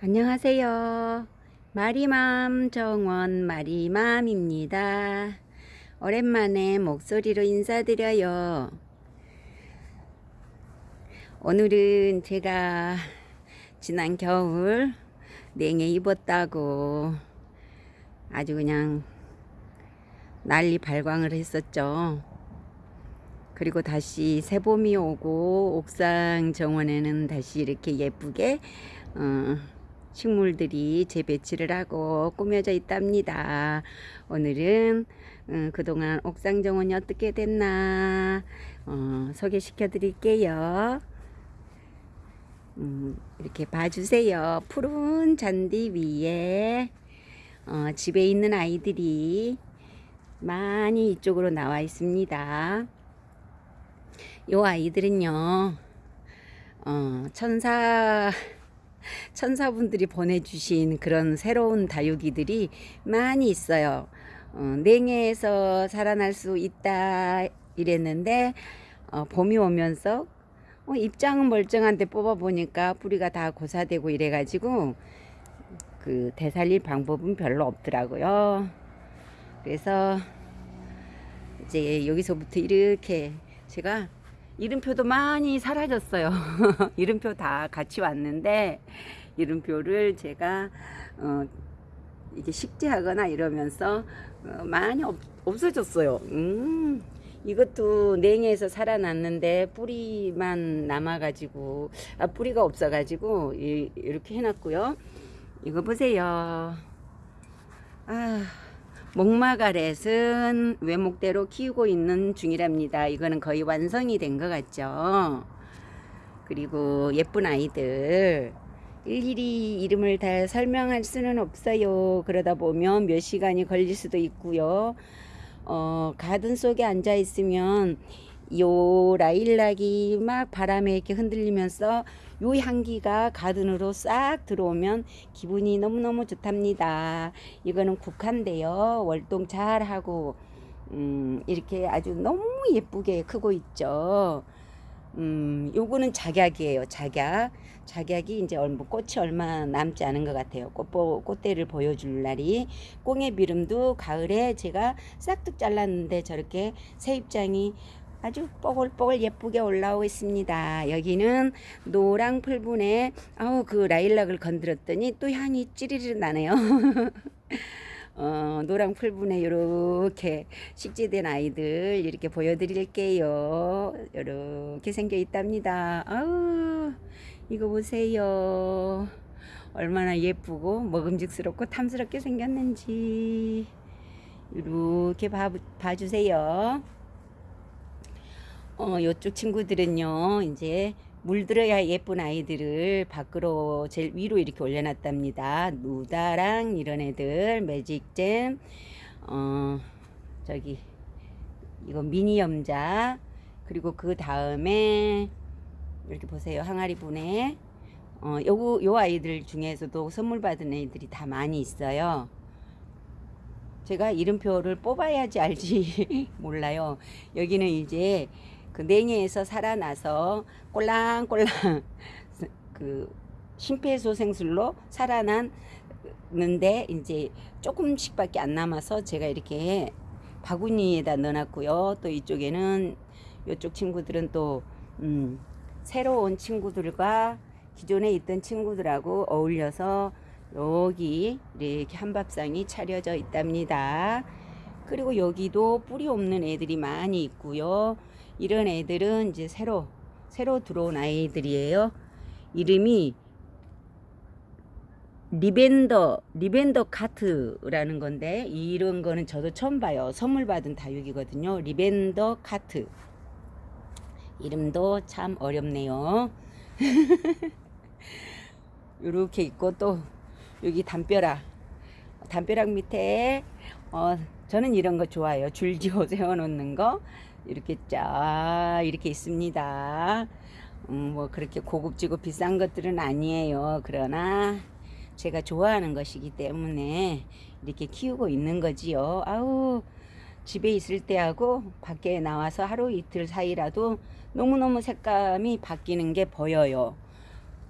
안녕하세요. 마리맘 정원 마리맘입니다. 오랜만에 목소리로 인사드려요. 오늘은 제가 지난 겨울 냉해 입었다고 아주 그냥 난리 발광을 했었죠. 그리고 다시 새봄이 오고 옥상 정원에는 다시 이렇게 예쁘게 어, 식물들이 재배치를 하고 꾸며져 있답니다. 오늘은 음, 그동안 옥상 정원이 어떻게 됐나 어, 소개시켜 드릴게요. 음, 이렇게 봐주세요. 푸른 잔디 위에 어, 집에 있는 아이들이 많이 이쪽으로 나와 있습니다. 이 아이들은요, 어, 천사 천사분들이 보내주신 그런 새로운 다육이들이 많이 있어요. 어, 냉해에서 살아날 수 있다 이랬는데 어, 봄이 오면서 어, 입장은 멀쩡한데 뽑아보니까 뿌리가 다 고사되고 이래가지고 그 되살릴 방법은 별로 없더라고요. 그래서 이제 여기서부터 이렇게 제가 이름표도 많이 사라졌어요. 이름표 다 같이 왔는데 이름표를 제가 어, 이게 식재하거나 이러면서 어, 많이 없, 없어졌어요. 음, 이것도 냉해에서 살아났는데 뿌리만 남아가지고 아, 뿌리가 없어가지고 이, 이렇게 해놨고요. 이거 보세요. 아. 목마가렛은 외목대로 키우고 있는 중이랍니다. 이거는 거의 완성이 된 것 같죠. 그리고 예쁜 아이들 일일이 이름을 다 설명할 수는 없어요. 그러다 보면 몇 시간이 걸릴 수도 있고요. 어, 가든 속에 앉아 있으면 요 라일락이 막 바람에 이렇게 흔들리면서 요 향기가 가든으로 싹 들어오면 기분이 너무너무 좋답니다. 이거는 국화인데요. 월동 잘 하고 음, 이렇게 아주 너무 예쁘게 크고 있죠. 음, 요거는 작약이에요. 작약. 작약이 이제 얼마, 꽃이 얼마 남지 않은 것 같아요. 꽃, 꽃대를 보여줄 날이. 꽁의 비름도 가을에 제가 싹둑 잘랐는데 저렇게 새 입장이 아주 뽀글뽀글 예쁘게 올라오고 있습니다. 여기는 노랑 풀분에 아우 그 라일락을 건드렸더니 또 향이 찌리르 나네요. 어, 노랑 풀분에 이렇게 식재된 아이들 이렇게 보여드릴게요. 이렇게 생겨 있답니다. 아우 이거 보세요. 얼마나 예쁘고 먹음직스럽고 탐스럽게 생겼는지 이렇게 봐, 봐주세요. 어, 요쪽 친구들은요, 이제 물들어야 예쁜 아이들을 밖으로 제일 위로 이렇게 올려놨답니다. 누다랑 이런 애들, 매직잼, 어, 저기, 이거 미니 염자, 그리고 그 다음에, 이렇게 보세요. 항아리 분에, 어, 요, 요 아이들 중에서도 선물 받은 애들이 다 많이 있어요. 제가 이름표를 뽑아야지 알지 몰라요. 여기는 이제 그 냉해에서 살아나서 꼴랑꼴랑 그 심폐소생술로 살아났는데 이제 조금씩밖에 안 남아서 제가 이렇게 바구니에다 넣어놨고요. 또 이쪽에는 이쪽 친구들은 또 음, 새로운 친구들과 기존에 있던 친구들하고 어울려서 여기 이렇게 한밥상이 차려져 있답니다. 그리고 여기도 뿌리 없는 애들이 많이 있고요. 이런 애들은 이제 새로 새로 들어온 아이들이에요. 이름이 리벤더 리벤더 카트라는 건데 이런 거는 저도 처음 봐요. 선물 받은 다육이거든요. 리벤더 카트. 이름도 참 어렵네요. 이렇게 있고 또 여기 담벼락 담벼락 밑에 어 저는 이런 거 좋아해요. 줄지어 세워 놓는 거. 이렇게 쫙 이렇게 있습니다. 음, 뭐 그렇게 고급지고 비싼 것들은 아니에요. 그러나 제가 좋아하는 것이기 때문에 이렇게 키우고 있는 거지요. 아우 집에 있을 때하고 밖에 나와서 하루 이틀 사이라도 너무너무 색감이 바뀌는 게 보여요.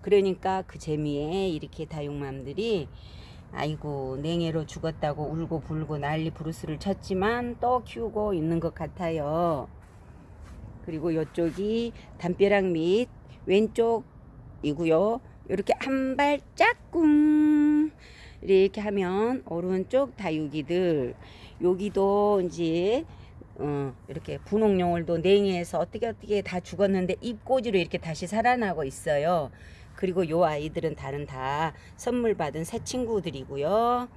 그러니까 그 재미에 이렇게 다육맘들이 아이고 냉해로 죽었다고 울고 불고 난리 부르스를 쳤지만 또 키우고 있는 것 같아요. 그리고 이쪽이 담벼락 밑 왼쪽이고요. 이렇게 한 발짝 꿍 이렇게 하면 오른쪽 다육이들 여기도 이제 어, 이렇게 분홍용을도 냉해에서 어떻게 어떻게 다 죽었는데 잎꽂이로 이렇게 다시 살아나고 있어요. 그리고 요 아이들은 다른 다 선물 받은 새 친구들이고요.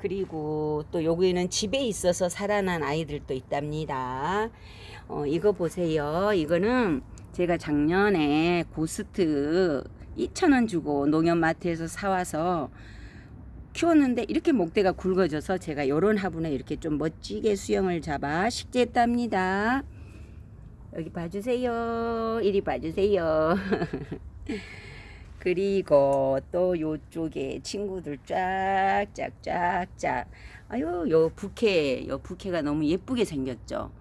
그리고 또 여기는 집에 있어서 살아난 아이들도 있답니다. 어, 이거 보세요. 이거는 제가 작년에 고스트 2,000원 주고 농협마트에서 사와서 키웠는데 이렇게 목대가 굵어져서 제가 요런 화분에 이렇게 좀 멋지게 수영을 잡아 식재했답니다. 여기 봐주세요. 이리 봐주세요. 그리고 또 요쪽에 친구들 쫙쫙쫙쫙. 아유 요 부케 요 부케가 너무 예쁘게 생겼죠.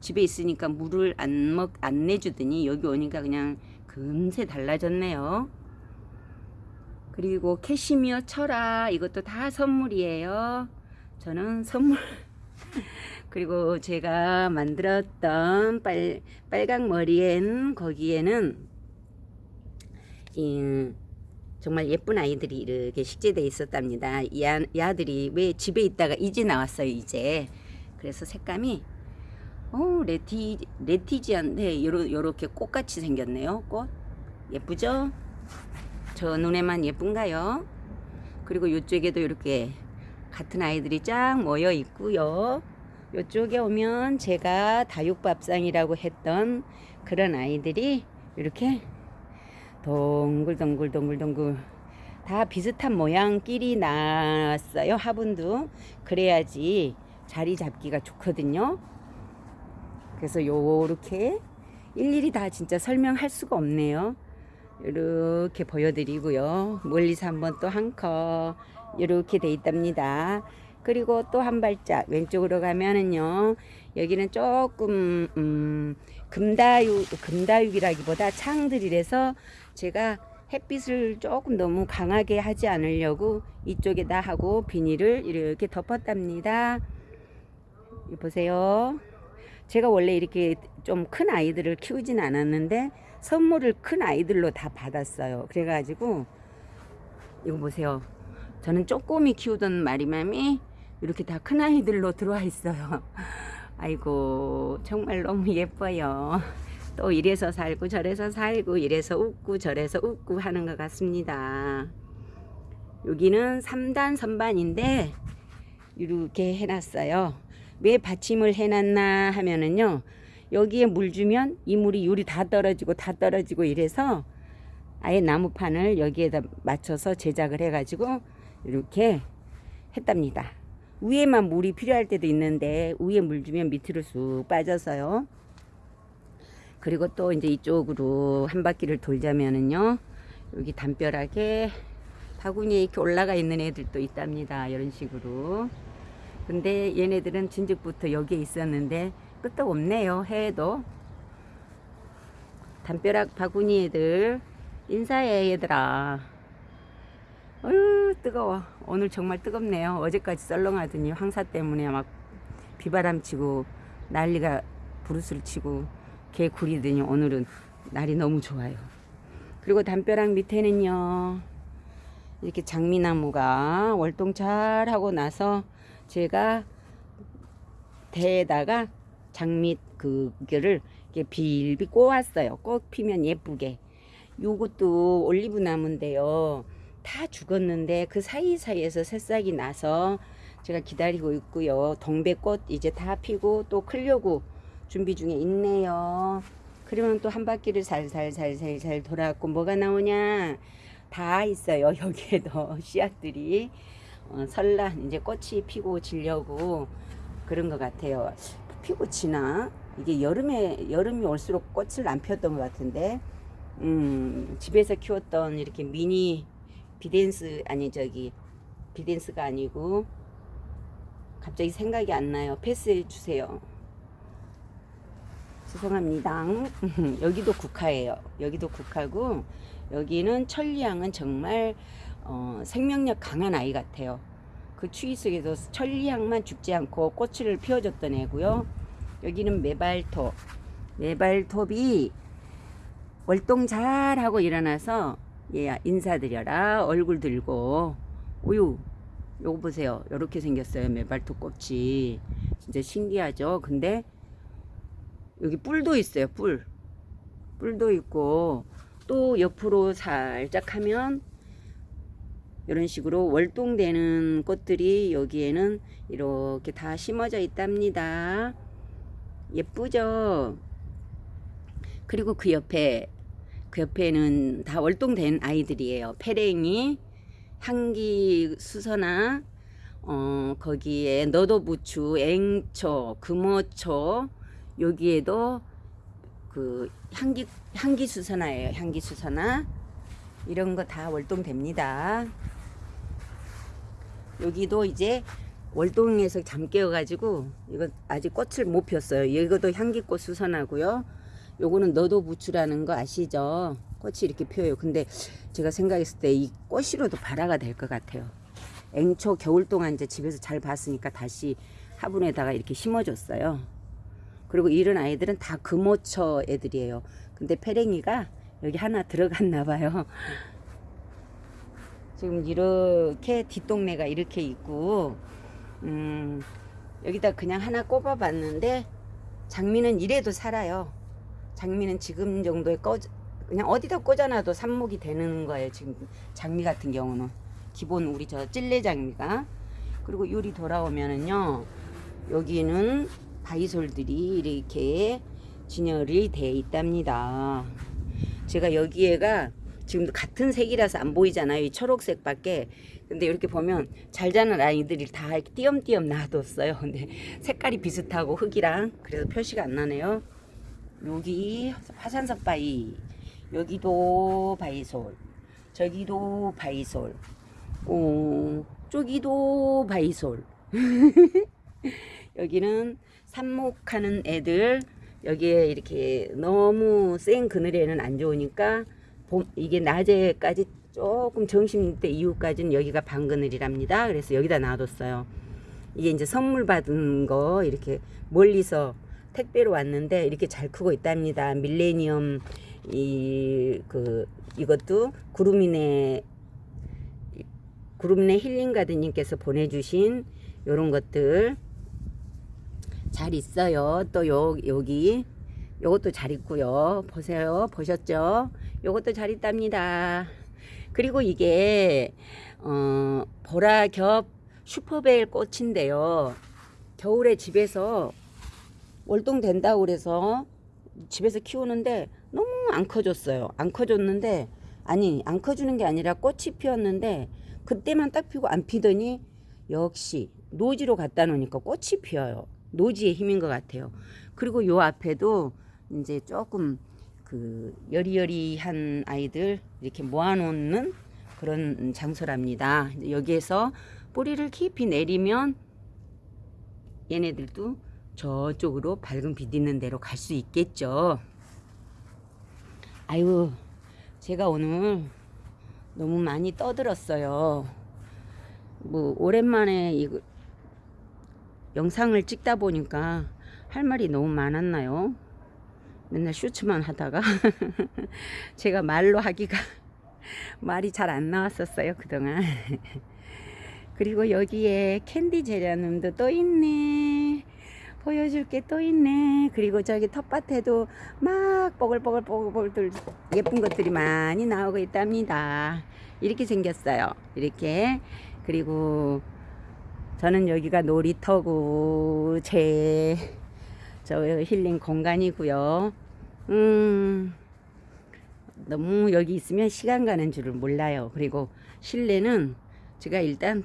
집에 있으니까 물을 안 먹 안 내주더니 여기 오니까 그냥 금세 달라졌네요. 그리고 캐시미어 철아 이것도 다 선물이에요. 저는 선물. 그리고 제가 만들었던 빨, 빨강 머리엔 거기에는 이, 정말 예쁜 아이들이 이렇게 식재되어 있었답니다. 이, 아, 이 아들이 왜 집에 있다가 이제 나왔어요, 이제. 그래서 색감이, 어 레티, 레티지한데, 요러, 요렇게 꽃같이 생겼네요, 꽃. 예쁘죠? 저 눈에만 예쁜가요? 그리고 이쪽에도 이렇게 같은 아이들이 쫙 모여 있고요. 이쪽에 오면 제가 다육밥상이라고 했던 그런 아이들이 이렇게 동글동글동글동글. 다 비슷한 모양끼리 났어요 화분도. 그래야지 자리 잡기가 좋거든요. 그래서 요렇게 일일이 다 진짜 설명할 수가 없네요. 이렇게 보여드리고요. 멀리서 한번 또 한컷 이렇게 돼 있답니다. 그리고 또 한 발짝 왼쪽으로 가면은요 여기는 조금 음, 금다육 금다육이라기보다 창들이라서 제가 햇빛을 조금 너무 강하게 하지 않으려고 이쪽에다 하고 비닐을 이렇게 덮었답니다. 보세요. 제가 원래 이렇게 좀 큰 아이들을 키우진 않았는데 선물을 큰 아이들로 다 받았어요. 그래가지고 이거 보세요. 저는 쪼꼬미 키우던 마리맘이 이렇게 다 큰 아이들로 들어와 있어요. 아이고 정말 너무 예뻐요. 또 이래서 살고 저래서 살고 이래서 웃고 저래서 웃고 하는 것 같습니다. 여기는 3단 선반인데 이렇게 해놨어요. 왜 받침을 해놨나 하면은요. 여기에 물 주면 이 물이 요리 다 떨어지고 다 떨어지고 이래서 아예 나무판을 여기에다 맞춰서 제작을 해가지고 이렇게 했답니다. 위에만 물이 필요할 때도 있는데 위에 물 주면 밑으로 쑥 빠져서요. 그리고 또 이제 이쪽으로 한 바퀴를 돌자면은요 여기 담벼락에 바구니에 이렇게 올라가 있는 애들도 있답니다. 이런 식으로. 근데 얘네들은 진즉부터 여기에 있었는데 끄떡 없네요 해도. 담벼락 바구니 애들 인사해 얘들아. 어휴 뜨거워. 오늘 정말 뜨겁네요. 어제까지 썰렁하더니 황사 때문에 막 비바람 치고 난리가 부르스를 치고 개 구리더니 오늘은 날이 너무 좋아요. 그리고 담벼락 밑에는요. 이렇게 장미나무가 월동 잘 하고 나서 제가 대에다가 장미 그거를 이렇게 빌빌 꼬았어요. 꼭 피면 예쁘게. 요것도 올리브 나무인데요. 다 죽었는데 그 사이사이에서 새싹이 나서 제가 기다리고 있고요. 동백꽃 이제 다 피고 또 클려고 준비 중에 있네요. 그러면 또 한 바퀴를 살살살살살 돌아갖고 뭐가 나오냐 다 있어요. 여기에도 씨앗들이 어, 설날 이제 꽃이 피고 지려고 그런 것 같아요. 피고 지나 이게 여름에 여름이 올수록 꽃을 안 피웠던 것 같은데 음, 집에서 키웠던 이렇게 미니 비덴스 아니 저기 비덴스가 아니고 갑자기 생각이 안 나요. 패스해 주세요. 죄송합니다. 여기도 국화예요. 여기도 국화고 여기는 천리향은 정말 어, 생명력 강한 아이 같아요. 그 추위 속에서 천리향만 죽지 않고 꽃을 피워줬던 애고요. 여기는 메발톱. 메발톱이 월동 잘하고 일어나서 얘 인사드려라 얼굴 들고 오유 요거 보세요 요렇게 생겼어요 메발톱 꽃이 진짜 신기하죠 근데 여기 뿔도 있어요 뿔. 뿔도 있고 또 옆으로 살짝 하면 이런 식으로 월동되는 꽃들이 여기에는 이렇게 다 심어져 있답니다. 예쁘죠? 그리고 그 옆에 그 옆에는 다 월동된 아이들이에요. 페랭이, 향기 수선화, 어, 거기에 너도부추, 앵초, 금어초, 여기에도 그 향기, 향기 수선화예요. 향기 수선화. 이런 거 다 월동됩니다. 여기도 이제 월동에서 잠 깨어가지고 이거 아직 꽃을 못 폈어요. 이것도 향기꽃 수선하고요. 요거는 너도 부추라는 거 아시죠? 꽃이 이렇게 피어요. 근데 제가 생각했을 때 이 꽃으로도 발화가 될 것 같아요. 앵초 겨울 동안 이제 집에서 잘 봤으니까 다시 화분에다가 이렇게 심어줬어요. 그리고 이런 아이들은 다 금오처 애들이에요. 근데 페랭이가 여기 하나 들어갔나 봐요. 지금 이렇게 뒷동네가 이렇게 있고 음, 여기다 그냥 하나 꼽아 봤는데 장미는 이래도 살아요. 장미는 지금 정도에 꺼 그냥 어디다 꽂아놔도 삽목이 되는 거예요. 지금 장미 같은 경우는 기본 우리 저 찔레 장미가 그리고 요리 돌아오면은요 여기는 바이솔들이 이렇게 진열이 돼 있답니다. 제가 여기에가 지금 같은 색이라서 안 보이잖아요. 이 초록색 밖에. 근데 이렇게 보면 잘 자는 아이들이 다 띄엄띄엄 놔뒀어요. 근데 색깔이 비슷하고 흙이랑 그래서 표시가 안 나네요. 여기 화산석 바위 여기도 바이솔 저기도 바이솔 어, 저기도 바이솔 여기는 삽목하는 애들 여기에 이렇게 너무 센 그늘에는 안 좋으니까 봄, 이게 낮에까지 조금 점심때 이후까지는 여기가 방그늘이랍니다. 그래서 여기다 놔뒀어요. 이게 이제 선물 받은 거 이렇게 멀리서 택배로 왔는데 이렇게 잘 크고 있답니다. 밀레니엄 이 그 이것도 구름이네 구름이네 힐링 가드님께서 보내주신 요런 것들 잘 있어요. 또 요, 여기 요것도 잘 있고요. 보세요. 보셨죠? 요것도 잘 있답니다. 그리고 이게 어 보라겹 슈퍼벨 꽃인데요. 겨울에 집에서 월동 된다고 그래서 집에서 키우는데 너무 안 커졌어요. 안 커졌는데 아니 안 커주는 게 아니라 꽃이 피었는데 그때만 딱 피고 안 피더니 역시 노지로 갖다 놓으니까 꽃이 피어요. 노지의 힘인 것 같아요. 그리고 요 앞에도 이제 조금 그 여리여리한 아이들 이렇게 모아놓는 그런 장소랍니다. 여기에서 뿌리를 깊이 내리면 얘네들도 저쪽으로 밝은 빛 있는 데로 갈 수 있겠죠. 아유, 제가 오늘 너무 많이 떠들었어요. 뭐 오랜만에 이거 영상을 찍다 보니까 할 말이 너무 많았나요? 맨날 슈츠만 하다가 제가 말로 하기가 말이 잘 안 나왔었어요 그동안 그리고 여기에 캔디 제라늄도 또 있네 보여줄 게 또 있네. 그리고 저기 텃밭에도 막 뽀글뽀글 뽀글뽀글 예쁜 것들이 많이 나오고 있답니다. 이렇게 생겼어요. 이렇게. 그리고 저는 여기가 놀이터고 제 저 힐링 공간이고요. 음. 너무 여기 있으면 시간 가는 줄을 몰라요. 그리고 실내는 제가 일단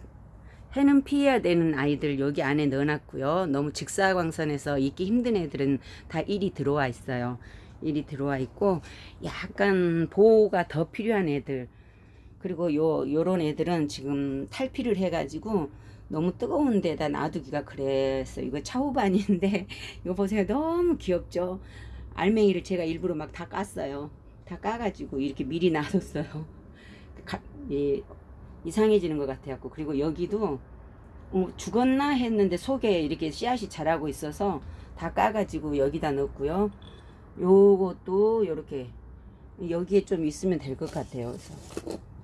해는 피해야 되는 아이들 여기 안에 넣어놨고요. 너무 직사광선에서 있기 힘든 애들은 다 일이 들어와 있어요. 일이 들어와 있고 약간 보호가 더 필요한 애들 그리고 요 요런 애들은 지금 탈피를 해가지고 너무 뜨거운 데다 놔두기가 그랬어. 이거 차후반인데 이거 보세요. 너무 귀엽죠. 알맹이를 제가 일부러 막 다 깠어요. 다다 까가지고 이렇게 미리 놔뒀어요. 가, 예, 이상해지는 것 같아갖고 그리고 여기도 어, 죽었나 했는데 속에 이렇게 씨앗이 자라고 있어서 다 까가지고 여기다 넣었고요. 요것도 요렇게 여기에 좀 있으면 될 것 같아요. 그래서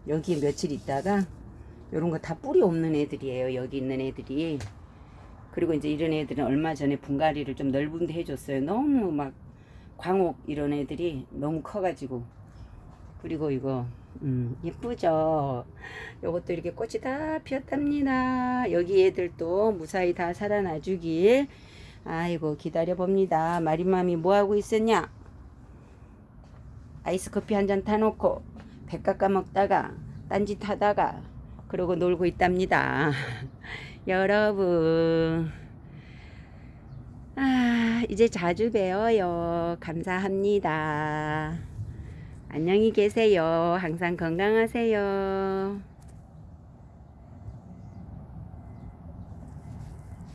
여기에 며칠 있다가 요런 거 다 뿌리 없는 애들이에요. 여기 있는 애들이. 그리고 이제 이런 애들은 얼마 전에 분갈이를 좀 넓은 데 해줬어요. 너무 막 광옥 이런 애들이 너무 커가지고. 그리고 이거, 음, 예쁘죠? 요것도 이렇게 꽃이 다 피었답니다. 여기 애들도 무사히 다 살아나 주길. 아이고, 기다려봅니다. 마리맘이 뭐하고 있었냐? 아이스 커피 한 잔 타놓고, 배 깎아 먹다가, 딴짓 하다가, 그러고 놀고 있답니다. 여러분. 아, 이제 자주 뵈어요. 감사합니다. 안녕히 계세요. 항상 건강하세요.